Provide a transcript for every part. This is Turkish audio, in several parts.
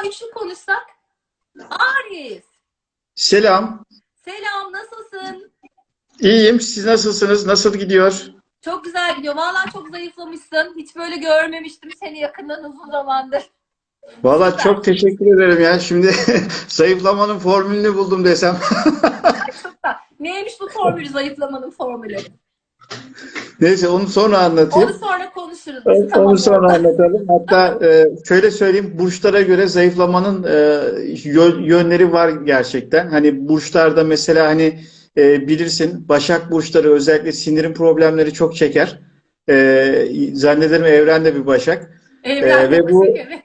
acaba üçlü konuşsak? Aris. Selam. Selam nasılsın? İyiyim. Siz nasılsınız? Nasıl gidiyor? Çok güzel gidiyor. Vallahi çok zayıflamışsın. Hiç böyle görmemiştim seni yakından uzun zamandır. Valla çok teşekkür ederim ya. Şimdi zayıflamanın formülünü buldum desem. Neymiş bu formülü zayıflamanın formülü? Neyse onu sonra anlatayım. Onu sonra konuşuruz. Onu Tamam. sonra anlatalım. Hatta e, şöyle söyleyeyim, burçlara göre zayıflamanın e, yö- yönleri var gerçekten. Hani burçlarda mesela hani e, bilirsin Başak burçları özellikle sindirim problemleri çok çeker. E, zannederim Evren de bir Başak. Evren Ee, ve bu- evet.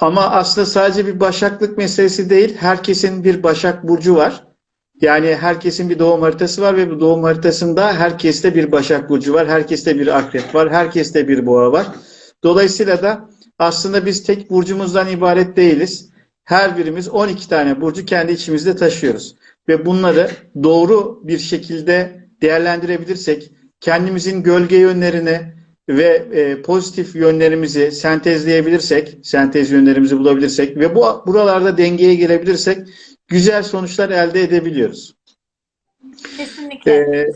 Ama aslında sadece bir başaklık meselesi değil. Herkesin bir başak burcu var. Yani herkesin bir doğum haritası var ve bu doğum haritasında herkeste bir başak burcu var. Herkeste bir akrep var. Herkeste bir boğa var. Dolayısıyla da aslında biz tek burcumuzdan ibaret değiliz. Her birimiz 12 tane burcu kendi içimizde taşıyoruz. Ve bunları doğru bir şekilde değerlendirebilirsek, kendimizin gölge yönlerini, ve e, pozitif yönlerimizi sentezleyebilirsek, sentez yönlerimizi bulabilirsek ve bu buralarda dengeye gelebilirsek güzel sonuçlar elde edebiliyoruz. Kesinlikle. Ee,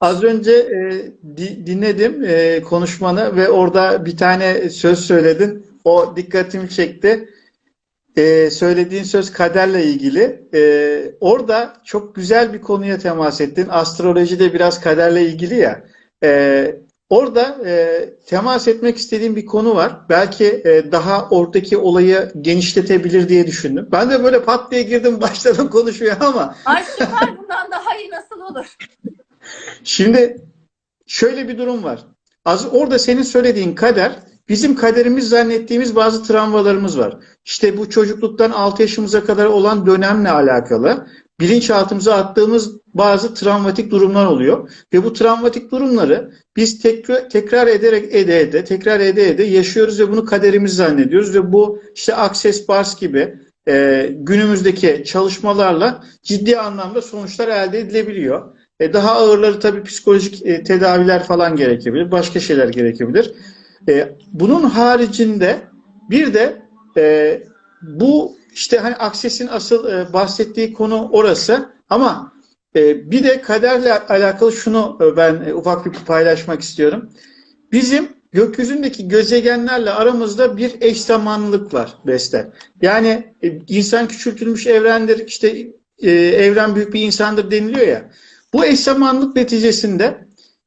az önce e, di- dinledim e, konuşmanı ve orada bir tane söz söyledin. O dikkatimi çekti. Ee, söylediğin söz kaderle ilgili. Ee, orada çok güzel bir konuya temas ettin. Astroloji de biraz kaderle ilgili ya. Ee, orada e, temas etmek istediğim bir konu var. Belki e, daha oradaki olayı genişletebilir diye düşündüm. Ben de böyle pat diye girdim başladım konuşmaya ama Ay süper bundan daha iyi nasıl olur? Şimdi şöyle bir durum var. Az orada senin söylediğin kader bizim kaderimiz zannettiğimiz bazı travmalarımız var. İşte bu çocukluktan 6 yaşımıza kadar olan dönemle alakalı bilinçaltımıza attığımız bazı travmatik durumlar oluyor ve bu travmatik durumları biz tekrar, tekrar ederek ede ede tekrar ede ede yaşıyoruz ve bunu kaderimiz zannediyoruz ve bu işte Access Bars gibi e, günümüzdeki çalışmalarla ciddi anlamda sonuçlar elde edilebiliyor. E, daha ağırları tabii psikolojik e, tedaviler falan gerekebilir. Başka şeyler gerekebilir. E, bunun haricinde bir de e, bu işte hani Akses'in asıl e, bahsettiği konu orası ama e, bir de kaderle alakalı şunu e, ben e, ufak bir paylaşmak istiyorum. Bizim gökyüzündeki gezegenlerle aramızda bir eş zamanlılık var Beste. Yani e, insan küçültülmüş evrendir, işte e, evren büyük bir insandır deniliyor ya. Bu eş zamanlılık neticesinde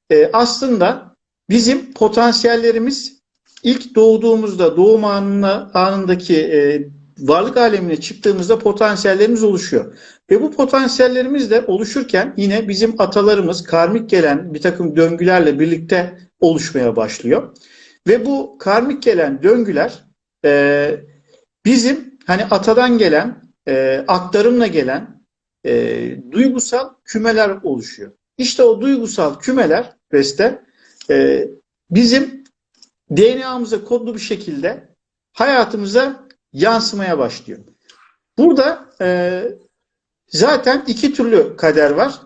e, aslında bizim potansiyellerimiz ilk doğduğumuzda, doğum anına, anındaki e, varlık alemine çıktığımızda potansiyellerimiz oluşuyor. Ve bu potansiyellerimiz de oluşurken yine bizim atalarımız karmik gelen bir takım döngülerle birlikte oluşmaya başlıyor. Ve bu karmik gelen döngüler e, bizim hani atadan gelen, e, aktarımla gelen e, duygusal kümeler oluşuyor. İşte o duygusal kümeler Beste e, bizim DNA'mıza kodlu bir şekilde hayatımıza yansımaya başlıyor. Burada e, zaten iki türlü kader var.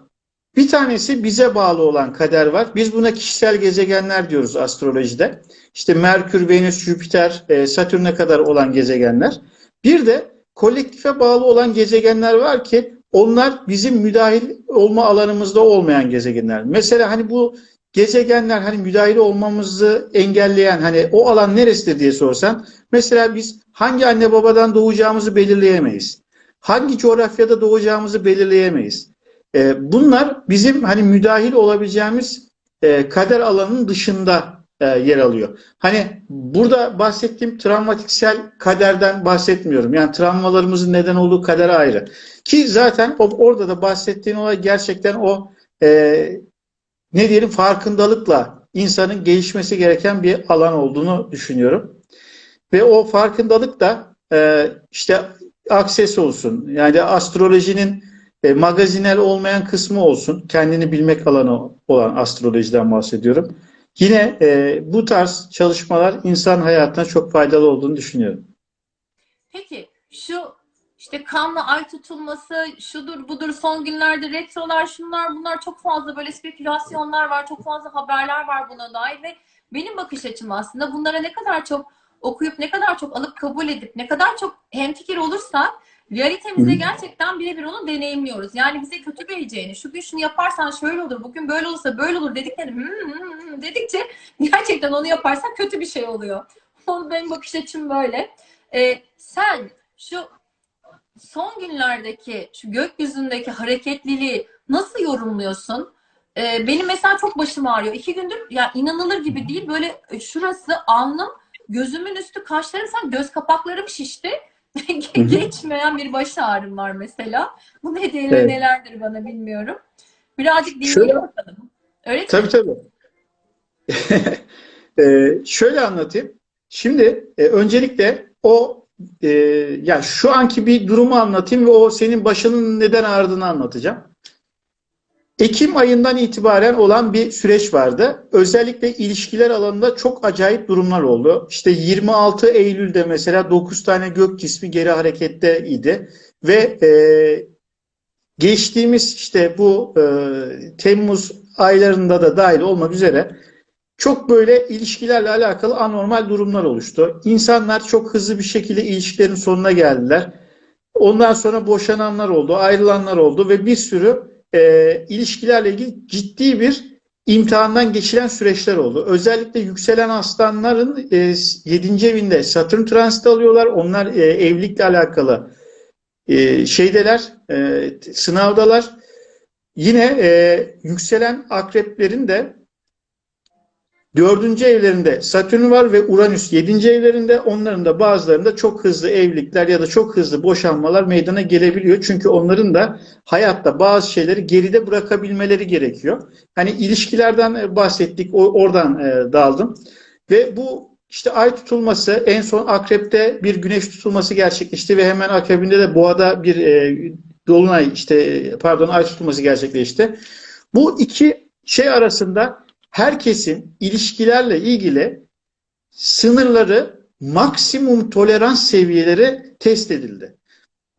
Bir tanesi bize bağlı olan kader var. Biz buna kişisel gezegenler diyoruz astrolojide. İşte Merkür, Venüs, Jüpiter, e, Satürn'e kadar olan gezegenler. Bir de kolektife bağlı olan gezegenler var ki onlar bizim müdahil olma alanımızda olmayan gezegenler. Mesela hani bu gezegenler hani müdahil olmamızı engelleyen hani o alan neresidir diye sorsan mesela biz hangi anne babadan doğacağımızı belirleyemeyiz. Hangi coğrafyada doğacağımızı belirleyemeyiz. E, bunlar bizim hani müdahil olabileceğimiz e, kader alanının dışında e, yer alıyor. Hani burada bahsettiğim travmatiksel kaderden bahsetmiyorum. Yani travmalarımızın neden olduğu kader ayrı. Ki zaten o, orada da bahsettiğin olay gerçekten o e, ne diyelim farkındalıkla insanın gelişmesi gereken bir alan olduğunu düşünüyorum. Ve o farkındalık da e, işte akses olsun. Yani astrolojinin e, magazinel olmayan kısmı olsun. Kendini bilmek alanı olan astrolojiden bahsediyorum. Yine e, bu tarz çalışmalar insan hayatına çok faydalı olduğunu düşünüyorum. Peki şu işte kanla ay tutulması, şudur budur son günlerde retrolar, şunlar bunlar çok fazla böyle spekülasyonlar var, çok fazla haberler var buna dair ve benim bakış açım aslında bunlara ne kadar çok okuyup ne kadar çok alıp kabul edip ne kadar çok hemfikir olursak realitemizde gerçekten birebir onu deneyimliyoruz. Yani bize kötü geleceğini, şu gün şunu yaparsan şöyle olur, bugün böyle olursa böyle olur dedikleri hmm, hmm, hmm dedikçe gerçekten onu yaparsan kötü bir şey oluyor. Benim bakış açım böyle. Ee, sen şu son günlerdeki şu gökyüzündeki hareketliliği nasıl yorumluyorsun? Ee, benim mesela çok başım ağrıyor. İki gündür ya inanılır gibi değil. Böyle şurası alnım, gözümün üstü, kaşlarım, sen göz kapaklarım şişti. Geçmeyen bir baş ağrım var mesela. Bu nedeniyle Evet. nelerdir bana bilmiyorum. Birazcık dinleyelim Şöyle- bakalım. Öyle mi? Tabii tabii. Ee, şöyle anlatayım. Şimdi e, öncelikle o e, ya şu anki bir durumu anlatayım ve o senin başının neden ağrıdığını anlatacağım. Ekim ayından itibaren olan bir süreç vardı. Özellikle ilişkiler alanında çok acayip durumlar oldu. İşte 26 Eylül'de mesela 9 tane gök cismi geri harekette idi ve e, geçtiğimiz işte bu e, Temmuz aylarında da dahil olmak üzere çok böyle ilişkilerle alakalı anormal durumlar oluştu. İnsanlar çok hızlı bir şekilde ilişkilerin sonuna geldiler. Ondan sonra boşananlar oldu, ayrılanlar oldu ve bir sürü e, ilişkilerle ilgili ciddi bir imtihandan geçilen süreçler oldu. Özellikle yükselen aslanların e, 7. evinde Satürn transit alıyorlar. Onlar e, evlilikle alakalı e, şeydeler, e, sınavdalar. Yine e, yükselen akreplerin de dördüncü evlerinde Satürn var ve Uranüs yedinci evlerinde. Onların da bazılarında çok hızlı evlilikler ya da çok hızlı boşanmalar meydana gelebiliyor. Çünkü onların da hayatta bazı şeyleri geride bırakabilmeleri gerekiyor. Hani ilişkilerden e, bahsettik, oradan e, daldım. Ve bu işte ay tutulması en son akrepte bir güneş tutulması gerçekleşti ve hemen akabinde de boğada bir e, dolunay işte pardon ay tutulması gerçekleşti. Bu iki şey arasında herkesin ilişkilerle ilgili sınırları maksimum tolerans seviyeleri test edildi.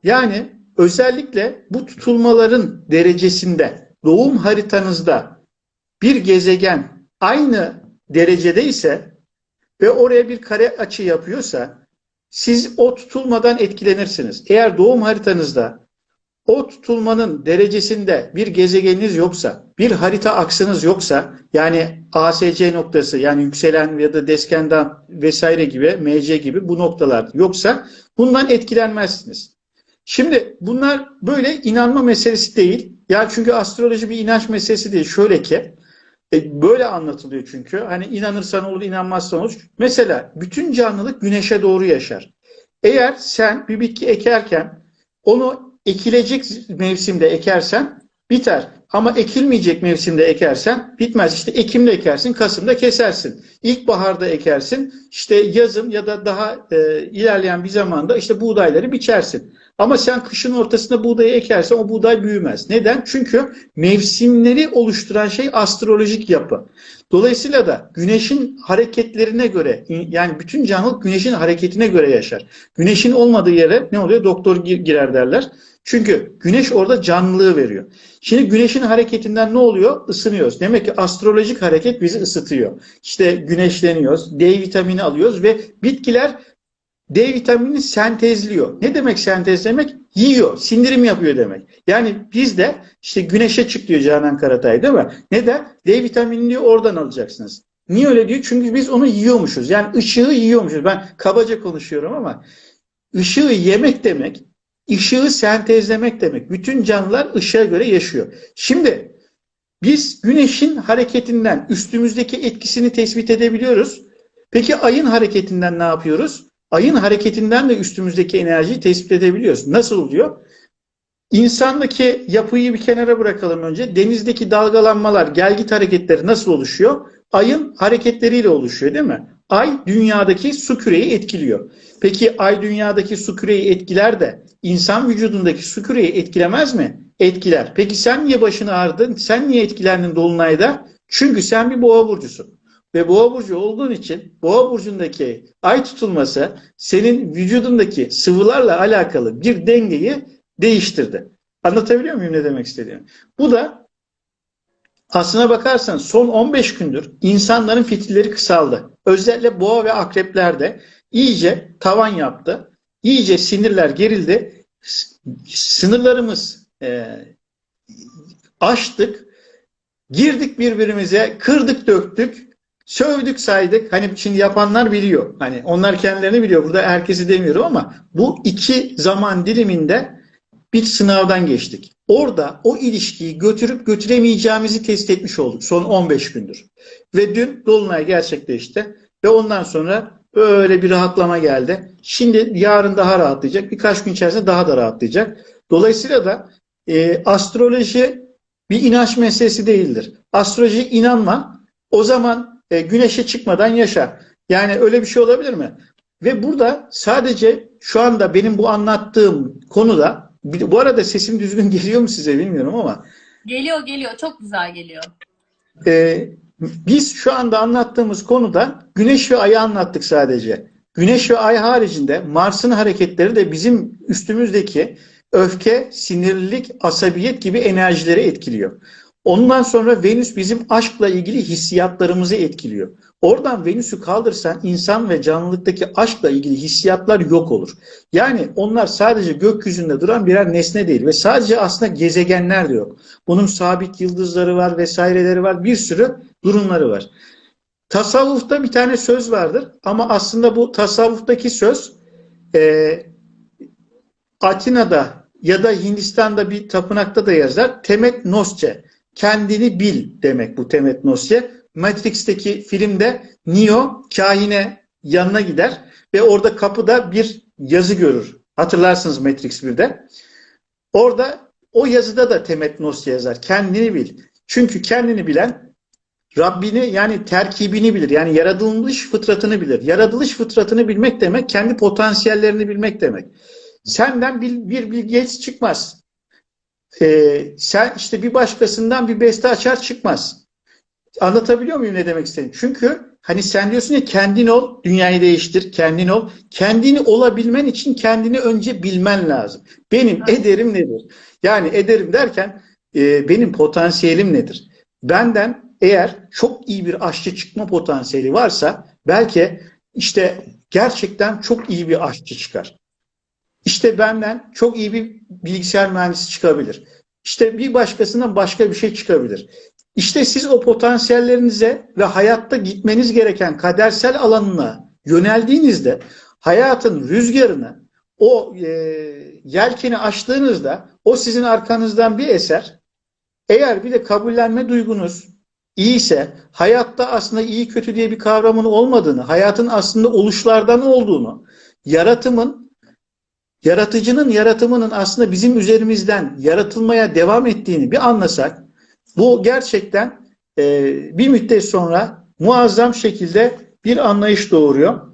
Yani özellikle bu tutulmaların derecesinde doğum haritanızda bir gezegen aynı derecede ise ve oraya bir kare açı yapıyorsa siz o tutulmadan etkilenirsiniz. Eğer doğum haritanızda o tutulmanın derecesinde bir gezegeniniz yoksa, bir harita aksınız yoksa, yani ASC noktası yani yükselen ya da deskenden vesaire gibi, MC gibi bu noktalar yoksa bundan etkilenmezsiniz. Şimdi bunlar böyle inanma meselesi değil. Ya çünkü astroloji bir inanç meselesi değil. Şöyle ki e, böyle anlatılıyor çünkü. Hani inanırsan olur, inanmazsan olur. Mesela bütün canlılık güneşe doğru yaşar. Eğer sen bir bitki ekerken onu ekilecek mevsimde ekersen biter. Ama ekilmeyecek mevsimde ekersen bitmez. İşte Ekim'de ekersin, Kasım'da kesersin. İlkbaharda ekersin, işte yazın ya da daha e, ilerleyen bir zamanda işte buğdayları biçersin. Ama sen kışın ortasında buğdayı ekersen o buğday büyümez. Neden? Çünkü mevsimleri oluşturan şey astrolojik yapı. Dolayısıyla da güneşin hareketlerine göre yani bütün canlılık güneşin hareketine göre yaşar. Güneşin olmadığı yere ne oluyor? Doktor girer derler. Çünkü güneş orada canlılığı veriyor. Şimdi güneşin hareketinden ne oluyor? Isınıyoruz. Demek ki astrolojik hareket bizi ısıtıyor. İşte güneşleniyoruz, D vitamini alıyoruz ve bitkiler D vitaminini sentezliyor. Ne demek sentezlemek? Yiyor, sindirim yapıyor demek. Yani biz de işte güneşe çık diyor Canan Karatay değil mi? Neden? D vitaminini oradan alacaksınız. Niye öyle diyor? Çünkü biz onu yiyormuşuz. Yani ışığı yiyormuşuz. Ben kabaca konuşuyorum ama ışığı yemek demek, ışığı sentezlemek demek. Bütün canlılar ışığa göre yaşıyor. Şimdi biz güneşin hareketinden üstümüzdeki etkisini tespit edebiliyoruz. Peki ayın hareketinden ne yapıyoruz? Ayın hareketinden de üstümüzdeki enerjiyi tespit edebiliyoruz. Nasıl oluyor? İnsandaki yapıyı bir kenara bırakalım önce. Denizdeki dalgalanmalar, gelgit hareketleri nasıl oluşuyor? Ayın hareketleriyle oluşuyor değil mi? Ay dünyadaki su küreyi etkiliyor. Peki ay dünyadaki su küreyi etkiler de insan vücudundaki su küreyi etkilemez mi? Etkiler. Peki sen niye başını ağrıdın? Sen niye etkilendin dolunayda? Çünkü sen bir boğa burcusun. Ve boğa burcu olduğun için boğa burcundaki ay tutulması senin vücudundaki sıvılarla alakalı bir dengeyi değiştirdi. Anlatabiliyor muyum ne demek istediğimi? Bu da aslına bakarsan son 15 gündür insanların fitilleri kısaldı. Özellikle boğa ve akreplerde iyice tavan yaptı. İyice sinirler gerildi. Sınırlarımız e, aştık. Girdik birbirimize, kırdık döktük. Sövdük saydık. Hani şimdi yapanlar biliyor. Hani onlar kendilerini biliyor. Burada herkesi demiyorum ama bu iki zaman diliminde bir sınavdan geçtik. Orada o ilişkiyi götürüp götüremeyeceğimizi test etmiş olduk son 15 gündür. Ve dün Dolunay gerçekleşti. Ve ondan sonra böyle bir rahatlama geldi. Şimdi yarın daha rahatlayacak. Birkaç gün içerisinde daha da rahatlayacak. Dolayısıyla da e, astroloji bir inanç meselesi değildir. Astroloji inanma. O zaman e, güneşe çıkmadan yaşa. Yani öyle bir şey olabilir mi? Ve burada sadece şu anda benim bu anlattığım konuda bir- bu arada sesim düzgün geliyor mu size bilmiyorum ama Geliyor geliyor. Çok güzel geliyor. e, biz şu anda anlattığımız konuda Güneş ve Ay'ı anlattık sadece. Güneş ve Ay haricinde Mars'ın hareketleri de bizim üstümüzdeki öfke, sinirlilik, asabiyet gibi enerjileri etkiliyor. Ondan sonra Venüs bizim aşkla ilgili hissiyatlarımızı etkiliyor. Oradan Venüs'ü kaldırsan insan ve canlılıktaki aşkla ilgili hissiyatlar yok olur. Yani onlar sadece gökyüzünde duran birer nesne değil ve sadece aslında gezegenler de yok. Bunun sabit yıldızları var vesaireleri var bir sürü durumları var. Tasavvufta bir tane söz vardır ama aslında bu tasavvuftaki söz e, Atina'da ya da Hindistan'da bir tapınakta da yazar. Temet nosce. Kendini bil demek bu temet nosce. Matrix'teki filmde Neo kahine yanına gider ve orada kapıda bir yazı görür. Hatırlarsınız Matrix 1'de. Orada o yazıda da temet nosce yazar. Kendini bil. Çünkü kendini bilen Rabbini yani terkibini bilir. Yani yaratılmış fıtratını bilir. Yaratılış fıtratını bilmek demek kendi potansiyellerini bilmek demek. Senden bir, bir Bill Gates çıkmaz. Ee, sen işte bir başkasından bir beste açar çıkmaz. Anlatabiliyor muyum ne demek istediğimi? Çünkü hani sen diyorsun ya kendin ol, dünyayı değiştir, kendin ol. Kendini olabilmen için kendini önce bilmen lazım. Benim Evet. ederim nedir? Yani ederim derken e, benim potansiyelim nedir? Benden eğer çok iyi bir aşçı çıkma potansiyeli varsa belki işte gerçekten çok iyi bir aşçı çıkar. İşte benden çok iyi bir bilgisayar mühendisi çıkabilir. İşte bir başkasından başka bir şey çıkabilir. İşte siz o potansiyellerinize ve hayatta gitmeniz gereken kadersel alanına yöneldiğinizde hayatın rüzgarını o e, yelkeni açtığınızda o sizin arkanızdan bir eser. Eğer bir de kabullenme duygunuz iyiyse, hayatta aslında iyi kötü diye bir kavramın olmadığını, hayatın aslında oluşlardan olduğunu, yaratımın yaratıcının yaratımının aslında bizim üzerimizden yaratılmaya devam ettiğini bir anlasak, bu gerçekten e, bir müddet sonra muazzam şekilde bir anlayış doğuruyor.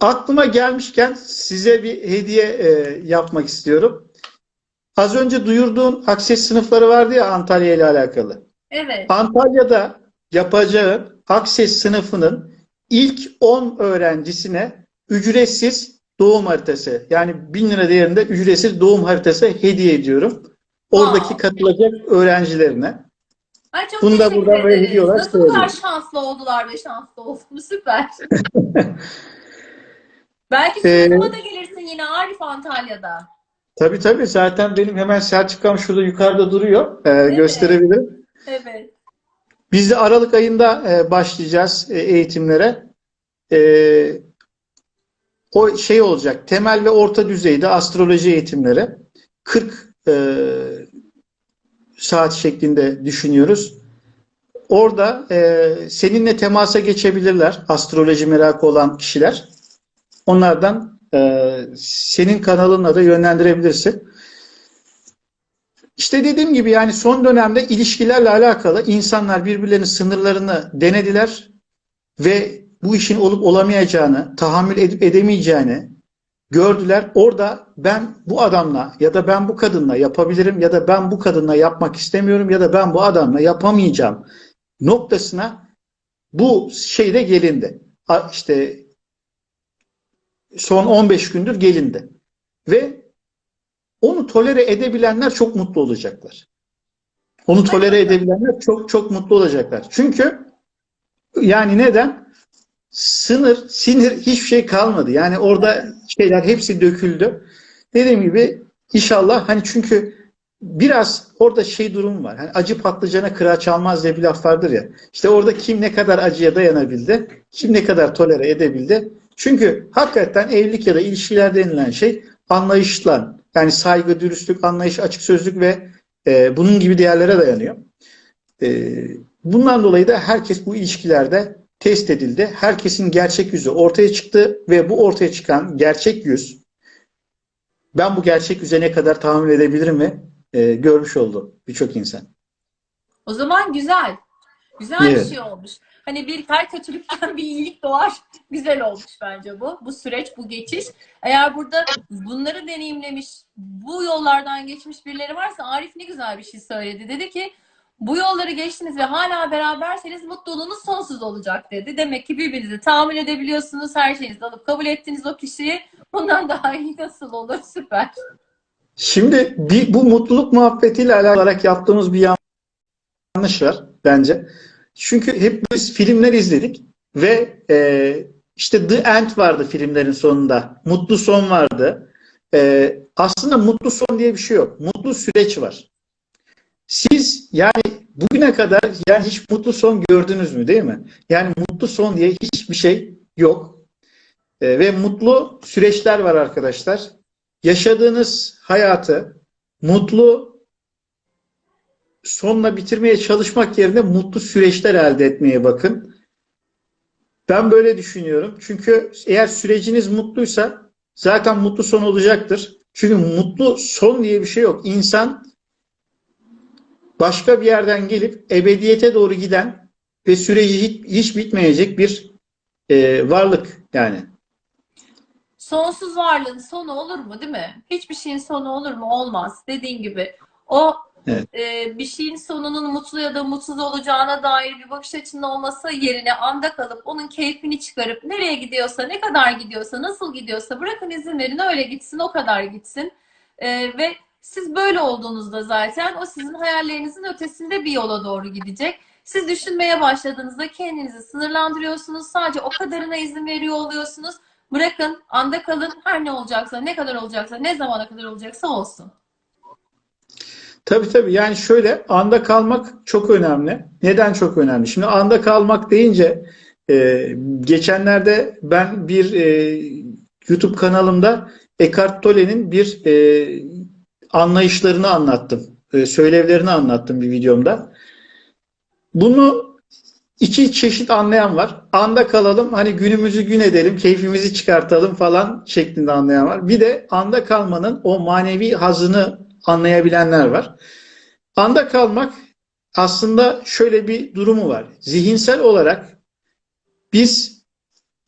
Aklıma gelmişken size bir hediye e, yapmak istiyorum. Az önce duyurduğun akses sınıfları vardı ya Antalya ile alakalı. Evet. Antalya'da yapacağın akses sınıfının ilk 10 öğrencisine ücretsiz doğum haritası yani 1000 lira değerinde ücretsiz doğum haritası hediye ediyorum. Oradaki Wow. katılacak öğrencilerine. Ay çok Bunu da teşekkür buradan böyle ederiz. olarak Nasıl kadar söylüyorum. şanslı oldular ve şanslı oldum. Süper. Belki Ee, sunuma da gelirsin yine Arif Antalya'da. Tabii tabii zaten benim hemen Selçuk'am şurada yukarıda duruyor. Ee, gösterebilirim. Evet. Biz de Aralık ayında e, başlayacağız e, eğitimlere. E, o şey olacak. Temel ve orta düzeyde astroloji eğitimleri. 40 e, saat şeklinde düşünüyoruz. Orada e, seninle temasa geçebilirler. Astroloji merakı olan kişiler. Onlardan e, senin kanalına da yönlendirebilirsin. İşte dediğim gibi yani son dönemde ilişkilerle alakalı insanlar birbirlerinin sınırlarını denediler ve bu işin olup olamayacağını, tahammül edip edemeyeceğini gördüler. Orada ben bu adamla ya da ben bu kadınla yapabilirim ya da ben bu kadınla yapmak istemiyorum ya da ben bu adamla yapamayacağım noktasına bu şeyde gelindi. İşte son 15 gündür gelindi. Ve onu tolere edebilenler çok mutlu olacaklar. Onu tolere edebilenler çok çok mutlu olacaklar. Çünkü yani neden? Sınır, sinir hiçbir şey kalmadı. Yani orada şeyler hepsi döküldü. Dediğim gibi inşallah hani çünkü biraz orada şey durum var. Hani acı patlıcana kıraç çalmaz diye bir laf vardır ya. İşte orada kim ne kadar acıya dayanabildi, kim ne kadar tolere edebildi. Çünkü hakikaten evlilik ya da ilişkiler denilen şey anlayışla, yani saygı, dürüstlük, anlayış, açık sözlük ve e, bunun gibi değerlere dayanıyor. E, bundan dolayı da herkes bu ilişkilerde test edildi. Herkesin gerçek yüzü ortaya çıktı ve bu ortaya çıkan gerçek yüz ben bu gerçek yüze ne kadar tahammül edebilirim mi e, görmüş oldu birçok insan. O zaman güzel. Güzel Evet. bir şey olmuş. Hani bir her kötülükten bir iyilik doğar. Güzel olmuş bence bu. Bu süreç, bu geçiş. Eğer burada bunları deneyimlemiş, bu yollardan geçmiş birileri varsa Arif ne güzel bir şey söyledi. Dedi ki bu yolları geçtiniz ve hala beraberseniz mutluluğunuz sonsuz olacak dedi. Demek ki birbirinizi tahammül edebiliyorsunuz. Her şeyinizi alıp kabul ettiniz o kişiyi. Bundan daha iyi nasıl olur? Süper. Şimdi bir, bu mutluluk muhabbetiyle alakalı yaptığımız bir yanlış var bence. Çünkü hep biz filmler izledik ve e, işte The End vardı filmlerin sonunda. Mutlu son vardı. E, aslında mutlu son diye bir şey yok. Mutlu süreç var. Siz yani bugüne kadar yani hiç mutlu son gördünüz mü değil mi? Yani mutlu son diye hiçbir şey yok. E, ve mutlu süreçler var arkadaşlar. Yaşadığınız hayatı mutlu sonla bitirmeye çalışmak yerine mutlu süreçler elde etmeye bakın. Ben böyle düşünüyorum. Çünkü eğer süreciniz mutluysa zaten mutlu son olacaktır. Çünkü mutlu son diye bir şey yok. İnsan başka bir yerden gelip ebediyete doğru giden ve süreci hiç, hiç bitmeyecek bir e, varlık yani. Sonsuz varlığın sonu olur mu değil mi? Hiçbir şeyin sonu olur mu? Olmaz. Dediğin gibi. O Evet. e, bir şeyin sonunun mutlu ya da mutsuz olacağına dair bir bakış açının olması yerine anda kalıp onun keyfini çıkarıp nereye gidiyorsa, ne kadar gidiyorsa, nasıl gidiyorsa bırakın izin verin öyle gitsin, o kadar gitsin. E, ve siz böyle olduğunuzda zaten o sizin hayallerinizin ötesinde bir yola doğru gidecek. Siz düşünmeye başladığınızda kendinizi sınırlandırıyorsunuz. Sadece o kadarına izin veriyor oluyorsunuz. Bırakın, anda kalın. Her ne olacaksa, ne kadar olacaksa, ne zamana kadar olacaksa olsun. Tabii tabii yani şöyle anda kalmak çok önemli. Neden çok önemli? Şimdi anda kalmak deyince e, geçenlerde ben bir e, YouTube kanalımda Eckhart Tolle'nin bir e, anlayışlarını anlattım. E, söylevlerini anlattım bir videomda. Bunu iki çeşit anlayan var. Anda kalalım, hani günümüzü gün edelim, keyfimizi çıkartalım falan şeklinde anlayan var. Bir de anda kalmanın o manevi hazını anlayabilenler var. Anda kalmak aslında şöyle bir durumu var. Zihinsel olarak biz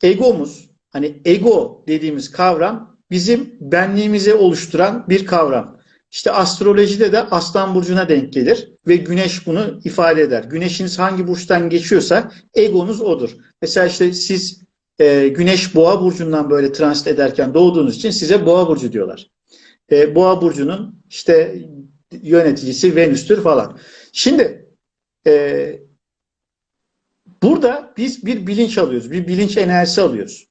egomuz, hani ego dediğimiz kavram bizim benliğimizi oluşturan bir kavram. İşte astrolojide de Aslan Burcu'na denk gelir ve Güneş bunu ifade eder. Güneşiniz hangi burçtan geçiyorsa egonuz odur. Mesela işte siz e, Güneş Boğa Burcu'ndan böyle transit ederken doğduğunuz için size Boğa Burcu diyorlar. E, Boğa Burcu'nun işte yöneticisi Venüs'tür falan. Şimdi e, burada biz bir bilinç alıyoruz. Bir bilinç enerjisi alıyoruz.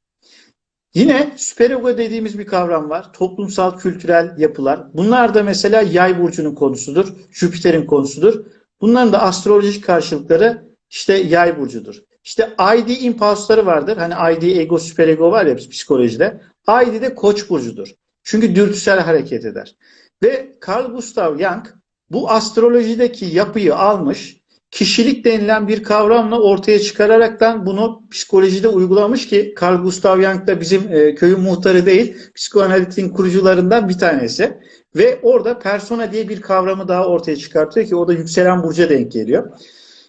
Yine süperego dediğimiz bir kavram var. Toplumsal, kültürel yapılar. Bunlar da mesela yay burcunun konusudur. Jüpiter'in konusudur. Bunların da astrolojik karşılıkları işte yay burcudur. İşte ID impulsları vardır. Hani ID, ego, süperego var ya psikolojide. ID de koç burcudur. Çünkü dürtüsel hareket eder. Ve Carl Gustav Jung bu astrolojideki yapıyı almış, kişilik denilen bir kavramla ortaya çıkararaktan bunu psikolojide uygulamış ki Carl Gustav Jung da bizim e, köyün muhtarı değil, psikoanalitin kurucularından bir tanesi. Ve orada persona diye bir kavramı daha ortaya çıkartıyor ki o da yükselen burca denk geliyor.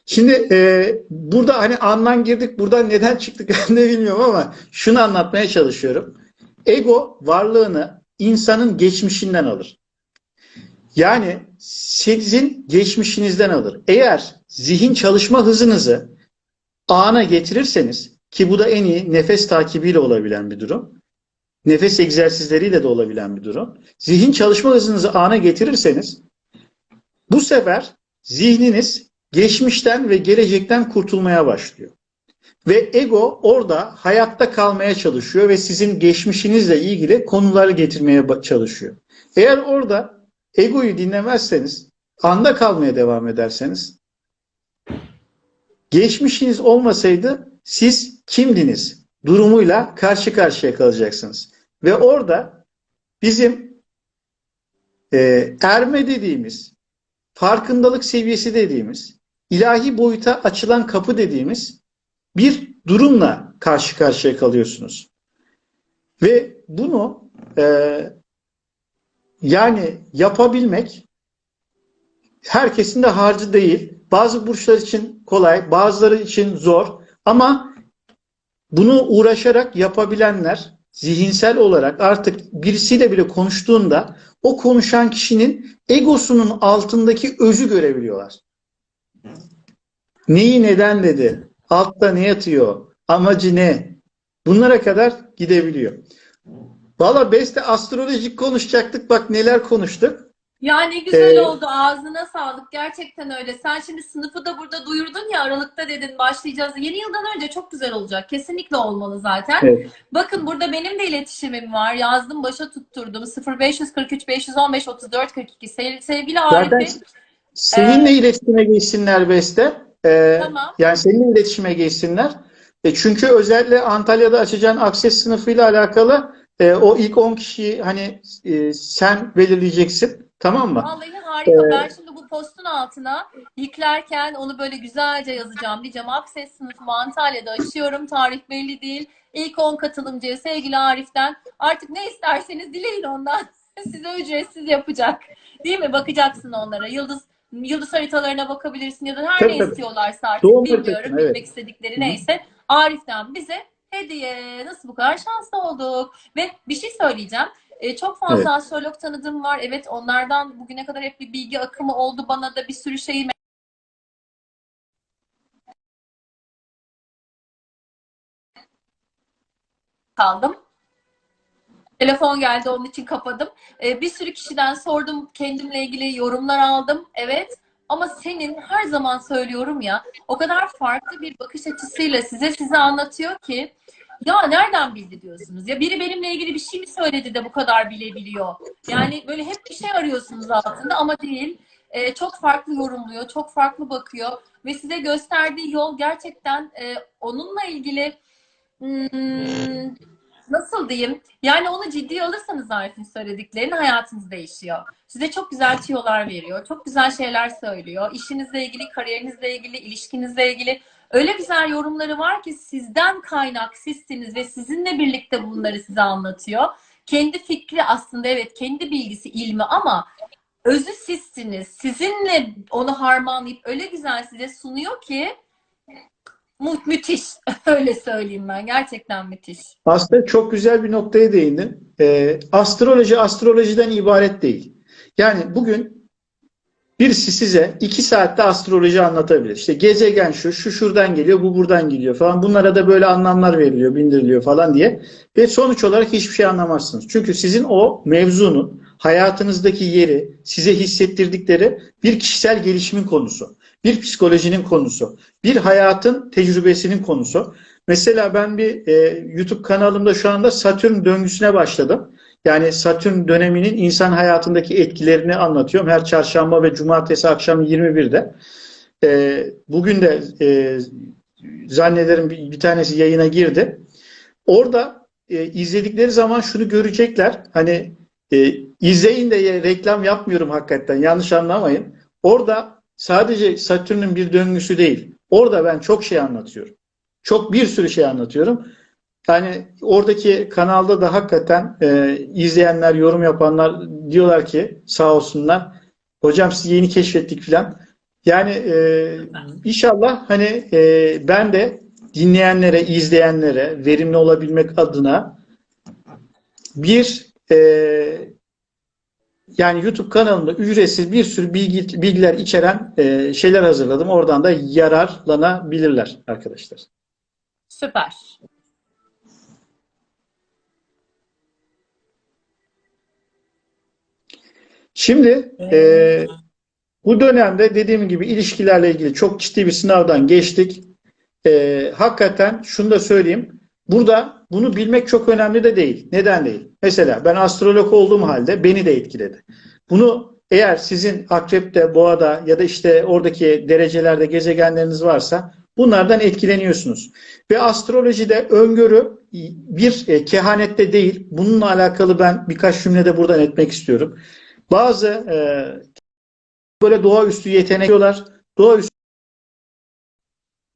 Şimdi e, burada hani andan girdik, buradan neden çıktık ben de bilmiyorum ama şunu anlatmaya çalışıyorum. Ego varlığını insanın geçmişinden alır. Yani sizin geçmişinizden alır. Eğer zihin çalışma hızınızı ana getirirseniz ki bu da en iyi nefes takibiyle olabilen bir durum. Nefes egzersizleriyle de olabilen bir durum. Zihin çalışma hızınızı ana getirirseniz bu sefer zihniniz geçmişten ve gelecekten kurtulmaya başlıyor. Ve ego orada hayatta kalmaya çalışıyor ve sizin geçmişinizle ilgili konuları getirmeye çalışıyor. Eğer orada egoyu dinlemezseniz, anda kalmaya devam ederseniz, geçmişiniz olmasaydı siz kimdiniz durumuyla karşı karşıya kalacaksınız. Ve orada bizim e, erme dediğimiz, farkındalık seviyesi dediğimiz, ilahi boyuta açılan kapı dediğimiz bir durumla karşı karşıya kalıyorsunuz. Ve bunu e, yani yapabilmek herkesin de harcı değil. Bazı burçlar için kolay, bazıları için zor ama bunu uğraşarak yapabilenler zihinsel olarak artık birisiyle bile konuştuğunda o konuşan kişinin egosunun altındaki özü görebiliyorlar. Neyi neden dedi? Altta ne yatıyor? Amacı ne? Bunlara kadar gidebiliyor. Valla Beste astrolojik konuşacaktık. Bak neler konuştuk. Ya ne güzel Ee, oldu. Ağzına sağlık. Gerçekten öyle. Sen şimdi sınıfı da burada duyurdun ya Aralık'ta dedin başlayacağız. Yeni yıldan önce çok güzel olacak. Kesinlikle olmalı zaten. Evet. Bakın burada benim de iletişimim var. Yazdım başa tutturdum. 0543 515 34 42. Sev- Sevgili Arif Zaten seninle iletişime geçsinler Beste. Ee, Tamam. Yani seninle iletişime geçsinler. E çünkü özellikle Antalya'da açacağın akses sınıfıyla alakalı e, o ilk 10 kişiyi hani e, sen belirleyeceksin. Tamam mı? Vallahi harika. Ben şimdi bu postun altına yüklerken onu böyle güzelce yazacağım. Diyeceğim Akses sınıfımı Antalya'da açıyorum. Tarih belli değil. İlk 10 katılımcıya sevgili Arif'ten artık ne isterseniz dileyin ondan. Size ücretsiz yapacak. Değil mi? Bakacaksın onlara. Yıldız yıldız haritalarına bakabilirsin ya da her Tabii, ne tabii. istiyorlarsa artık Doğum bilmiyorum. haritasına, Bilmek evet. istedikleri neyse. Arif'ten bize hediye. Nasıl bu kadar şanslı olduk? Ve bir şey söyleyeceğim. E, çok fazla Evet. astrolog tanıdığım var. Evet onlardan bugüne kadar hep bir bilgi akımı oldu. Bana da bir sürü şeyi kaldım. Telefon geldi onun için kapadım. E, bir sürü kişiden sordum. Kendimle ilgili yorumlar aldım. Evet. Ama senin her zaman söylüyorum ya o kadar farklı bir bakış açısıyla size size anlatıyor ki ya nereden bildi diyorsunuz? Ya biri benimle ilgili bir şey mi söyledi de bu kadar bilebiliyor? Yani böyle hep bir şey arıyorsunuz altında ama değil. Ee, çok farklı yorumluyor, çok farklı bakıyor ve size gösterdiği yol gerçekten e, onunla ilgili hmm, nasıl diyeyim? Yani onu ciddiye alırsanız Arif'in söylediklerini hayatınız değişiyor. Size çok güzel tüyolar veriyor, çok güzel şeyler söylüyor. İşinizle ilgili, kariyerinizle ilgili, ilişkinizle ilgili öyle güzel yorumları var ki sizden kaynak sizsiniz ve sizinle birlikte bunları size anlatıyor. Kendi fikri aslında evet kendi bilgisi ilmi ama özü sizsiniz. Sizinle onu harmanlayıp öyle güzel size sunuyor ki mu- müthiş. öyle söyleyeyim ben. Gerçekten müthiş. Aslında çok güzel bir noktaya değindin. Ee, astroloji astrolojiden ibaret değil. Yani bugün birisi size iki saatte astroloji anlatabilir. İşte gezegen şu, şu şuradan geliyor, bu buradan geliyor falan. Bunlara da böyle anlamlar veriliyor, bindiriliyor falan diye. Ve sonuç olarak hiçbir şey anlamazsınız. Çünkü sizin o mevzunun hayatınızdaki yeri, size hissettirdikleri bir kişisel gelişimin konusu, bir psikolojinin konusu, bir hayatın tecrübesinin konusu. Mesela ben bir e, YouTube kanalımda şu anda Satürn döngüsüne başladım. Yani Satürn döneminin insan hayatındaki etkilerini anlatıyorum. Her çarşamba ve cumartesi akşam 21'de. E, bugün de e, zannederim bir, bir tanesi yayına girdi. Orada e, izledikleri zaman şunu görecekler. Hani e, izleyin de reklam yapmıyorum hakikaten. Yanlış anlamayın. Orada sadece Satürn'ün bir döngüsü değil. Orada ben çok şey anlatıyorum. Çok bir sürü şey anlatıyorum. Yani oradaki kanalda da hakikaten e, izleyenler, yorum yapanlar diyorlar ki sağ olsunlar. Hocam sizi yeni keşfettik filan. Yani e, inşallah hani e, ben de dinleyenlere, izleyenlere verimli olabilmek adına bir e, yani YouTube kanalımda ücretsiz bir sürü bilgi, bilgiler içeren e, şeyler hazırladım. Oradan da yararlanabilirler arkadaşlar. Süper. Şimdi e, bu dönemde dediğim gibi ilişkilerle ilgili çok ciddi bir sınavdan geçtik. e, hakikaten şunu da söyleyeyim. Burada bunu bilmek çok önemli de değil. Neden değil? Mesela ben astrolog olduğum halde beni de etkiledi. Bunu eğer sizin akrepte, boğada ya da işte oradaki derecelerde gezegenleriniz varsa bunlardan etkileniyorsunuz. Ve astrolojide öngörü bir e, kehanette değil. Bununla alakalı ben birkaç cümlede buradan etmek istiyorum. Bazı e, böyle doğaüstü yetenek diyorlar. Doğaüstü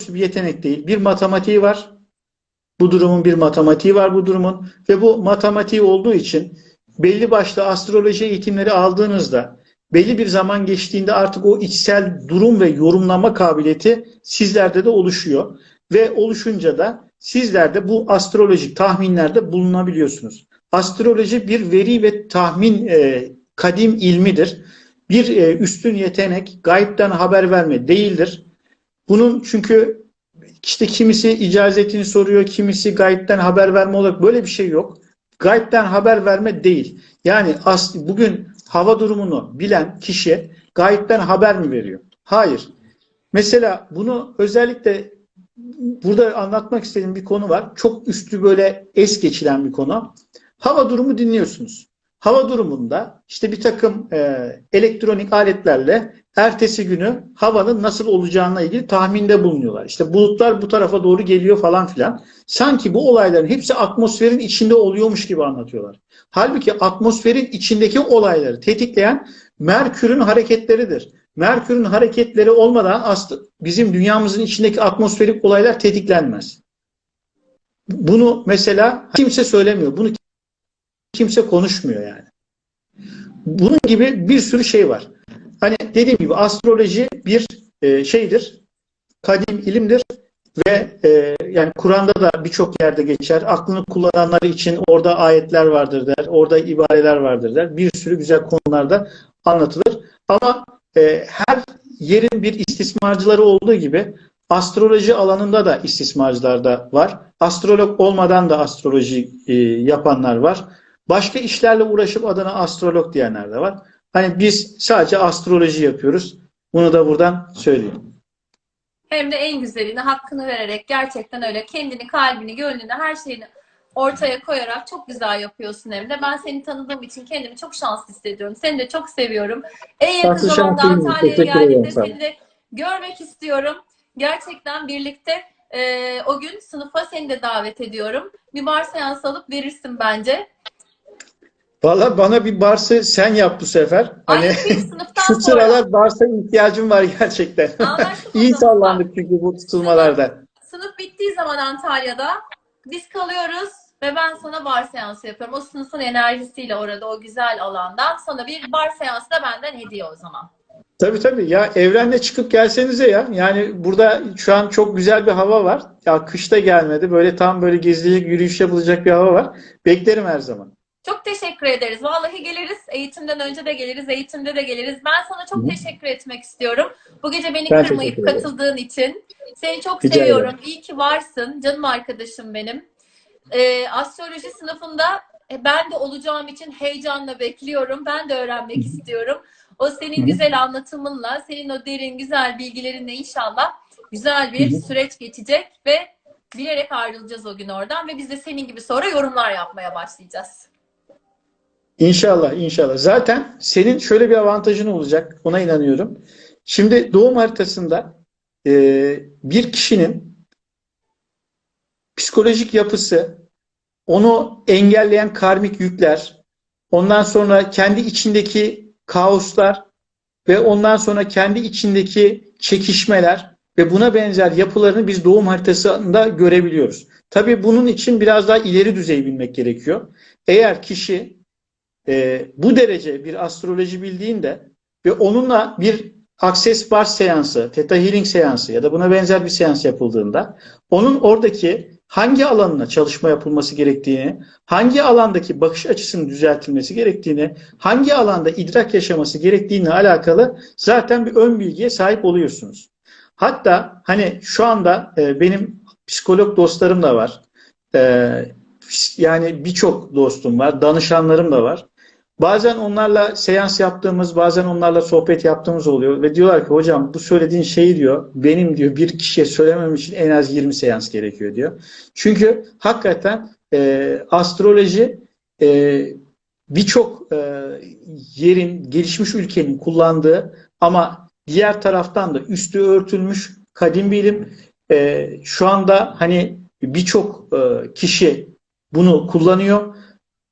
bir yetenek değil. Bir matematiği var. Bu durumun bir matematiği var bu durumun ve bu matematiği olduğu için belli başlı astroloji eğitimleri aldığınızda belli bir zaman geçtiğinde artık o içsel durum ve yorumlama kabiliyeti sizlerde de oluşuyor ve oluşunca da sizler de bu astrolojik tahminlerde bulunabiliyorsunuz. Astroloji bir veri ve tahmin e, kadim ilmidir. Bir e, üstün yetenek, gayipten haber verme değildir. Bunun çünkü işte kimisi icazetini soruyor, kimisi gayipten haber verme olarak böyle bir şey yok. Gayipten haber verme değil. Yani as bugün hava durumunu bilen kişi gayipten haber mi veriyor? Hayır. Mesela bunu özellikle burada anlatmak istediğim bir konu var. Çok üstü böyle es geçilen bir konu. Hava durumu dinliyorsunuz. Hava durumunda işte bir takım e, elektronik aletlerle ertesi günü havanın nasıl olacağına ilgili tahminde bulunuyorlar. İşte bulutlar bu tarafa doğru geliyor falan filan. Sanki bu olayların hepsi atmosferin içinde oluyormuş gibi anlatıyorlar. Halbuki atmosferin içindeki olayları tetikleyen Merkür'ün hareketleridir. Merkür'ün hareketleri olmadan aslında bizim dünyamızın içindeki atmosferik olaylar tetiklenmez. Bunu mesela kimse söylemiyor. Bunu kimse konuşmuyor yani. Bunun gibi bir sürü şey var. Hani dediğim gibi astroloji bir e, şeydir, kadim ilimdir ve e, yani Kur'an'da da birçok yerde geçer. Aklını kullananlar için orada ayetler vardır der, orada ibareler vardır der. Bir sürü güzel konularda anlatılır. Ama e, her yerin bir istismarcıları olduğu gibi astroloji alanında da istismarcılar da var. Astrolog olmadan da astroloji e, yapanlar var. Başka işlerle uğraşıp adına astrolog diyenler de var. Hani biz sadece astroloji yapıyoruz. Bunu da buradan söyleyeyim. Hem de en güzelini hakkını vererek gerçekten öyle kendini, kalbini, gönlünü, her şeyini ortaya koyarak çok güzel yapıyorsun hem de. Ben seni tanıdığım için kendimi çok şanslı hissediyorum. Seni de çok seviyorum. En yakın Şanslı zamanda. Antalya'ya Teşekkür ederim, ol. seni de görmek istiyorum. Gerçekten birlikte e, o gün sınıfa seni de davet ediyorum. Bir bar seansı alıp verirsin bence. Valla bana bir Bars'ı sen yap bu sefer. Hani Ay bir sınıftan şu sonra. sıralar Bars'a ihtiyacım var gerçekten. İyi sallandık çünkü bu tutulmalarda. Sınıf bittiği zaman Antalya'da biz kalıyoruz ve ben sana bar seansı yapıyorum. O sınıfın enerjisiyle orada o güzel alandan sana bir bar seansı da benden hediye o zaman. Tabii tabii ya evrenle çıkıp gelsenize ya. Yani burada şu an çok güzel bir hava var. Ya kışta gelmedi. Böyle tam böyle gezilecek, yürüyüş yapılacak bir hava var. Beklerim her zaman. Çok teşekkür ederiz. Vallahi geliriz. Eğitimden önce de geliriz. Eğitimde de geliriz. Ben sana çok Hı. teşekkür etmek istiyorum. Bu gece beni Ben kırmayıp ederim. katıldığın için. Seni çok Rica seviyorum. İyi ki varsın. Canım arkadaşım benim. Ee, astroloji sınıfında e, ben de olacağım için heyecanla bekliyorum. Ben de öğrenmek istiyorum. O senin Hı. güzel anlatımınla, senin o derin güzel bilgilerinle inşallah güzel bir Hı hı. süreç geçecek ve bilerek ayrılacağız o gün oradan ve biz de senin gibi sonra yorumlar yapmaya başlayacağız. İnşallah, inşallah. Zaten senin şöyle bir avantajın olacak. Ona inanıyorum. Şimdi doğum haritasında e, bir kişinin psikolojik yapısı, onu engelleyen karmik yükler, ondan sonra kendi içindeki kaoslar ve ondan sonra kendi içindeki çekişmeler ve buna benzer yapılarını biz doğum haritasında görebiliyoruz. Tabii bunun için biraz daha ileri düzey bilmek gerekiyor. Eğer kişi e, bu derece bir astroloji bildiğinde ve onunla bir Access Bar seansı, Theta Healing seansı ya da buna benzer bir seans yapıldığında onun oradaki hangi alanına çalışma yapılması gerektiğini, hangi alandaki bakış açısının düzeltilmesi gerektiğini, hangi alanda idrak yaşaması gerektiğine alakalı zaten bir ön bilgiye sahip oluyorsunuz. Hatta hani şu anda e, benim psikolog dostlarım da var. E, yani birçok dostum var, danışanlarım da var. Bazen onlarla seans yaptığımız, bazen onlarla sohbet yaptığımız oluyor ve diyorlar ki hocam bu söylediğin şeyi diyor benim diyor bir kişiye söylemem için en az 20 seans gerekiyor diyor. Çünkü hakikaten e, astroloji e, birçok e, yerin, gelişmiş ülkenin kullandığı ama diğer taraftan da üstü örtülmüş kadim bilim. E, şu anda hani birçok e, kişi bunu kullanıyor.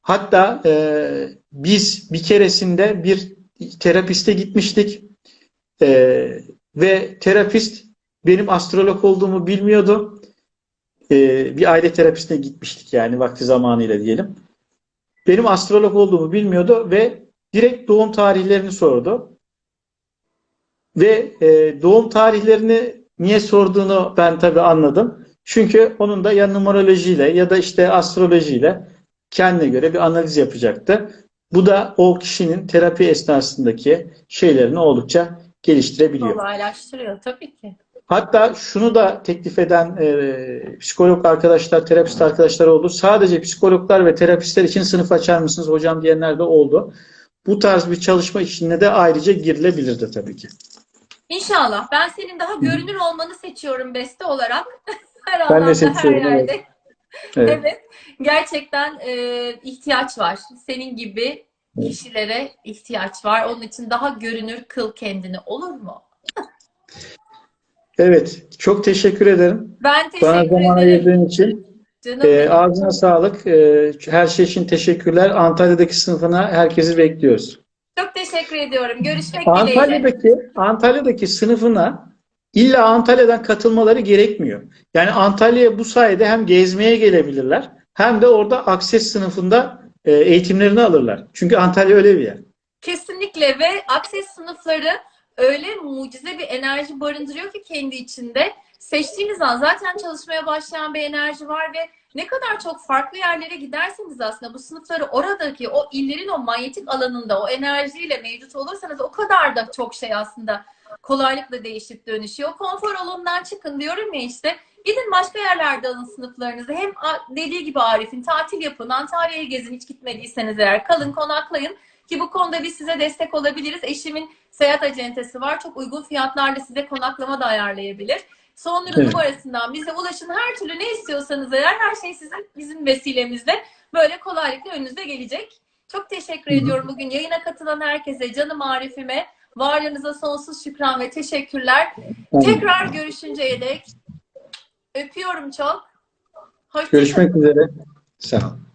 Hatta e, biz bir keresinde bir terapiste gitmiştik E, ve terapist benim astrolog olduğumu bilmiyordu. E, bir aile terapistine gitmiştik yani vakti zamanıyla diyelim. Benim astrolog olduğumu bilmiyordu ve direkt doğum tarihlerini sordu. Ve e, doğum tarihlerini niye sorduğunu ben tabii anladım. Çünkü onun da ya numerolojiyle ya da işte astrolojiyle kendine göre bir analiz yapacaktı. Bu da o kişinin terapi esnasındaki şeylerini oldukça geliştirebiliyor. Kolaylaştırıyor tabii ki. Hatta şunu da teklif eden e, psikolog arkadaşlar, terapist arkadaşlar oldu. Sadece psikologlar ve terapistler için sınıf açar mısınız hocam diyenler de oldu. Bu tarz bir çalışma içine de ayrıca girilebilirdi tabii ki. İnşallah. Ben senin daha görünür olmanı seçiyorum beste olarak. her Ben de alanda, her seçiyorum, evet. Evet. Evet. Gerçekten e, ihtiyaç var. Senin gibi kişilere ihtiyaç var. Onun için daha görünür kıl kendini. Olur mu? Evet, çok teşekkür ederim. Ben Bana teşekkür zaman ederim. ayırdığın için. Canım E, ağzına sağlık. E, her şey için teşekkürler. Antalya'daki sınıfına herkesi bekliyoruz. Çok teşekkür ediyorum. Görüşmek dileğiyle. Antalya'daki Antalya'daki sınıfına illa Antalya'dan katılmaları gerekmiyor. Yani Antalya'ya bu sayede hem gezmeye gelebilirler hem de orada Akses sınıfında e, eğitimlerini alırlar. Çünkü Antalya öyle bir yer. Kesinlikle ve Akses sınıfları öyle mucize bir enerji barındırıyor ki kendi içinde. Seçtiğiniz an zaten çalışmaya başlayan bir enerji var ve ne kadar çok farklı yerlere giderseniz aslında bu sınıfları oradaki o illerin o manyetik alanında o enerjiyle mevcut olursanız o kadar da çok şey aslında kolaylıkla değişip dönüşüyor. Konfor alanından çıkın diyorum ya işte. Gidin başka yerlerde alın sınıflarınızı. Hem dediği gibi Arif'in tatil yapın, Antalya'ya gezin hiç gitmediyseniz eğer kalın konaklayın. Ki bu konuda biz size destek olabiliriz. Eşimin seyahat acentesi var. Çok uygun fiyatlarla size konaklama da ayarlayabilir. Sonların Evet. numarasından bize ulaşın. Her türlü ne istiyorsanız eğer her şey sizin bizim vesilemizle böyle kolaylıkla önünüze gelecek. Çok teşekkür Hı hı. ediyorum bugün yayına katılan herkese, canım Arif'ime. Varlığınıza sonsuz şükran ve teşekkürler. Tekrar görüşünceye dek öpüyorum çok. Hoşça kalın. Görüşmek üzere. Sağ olun.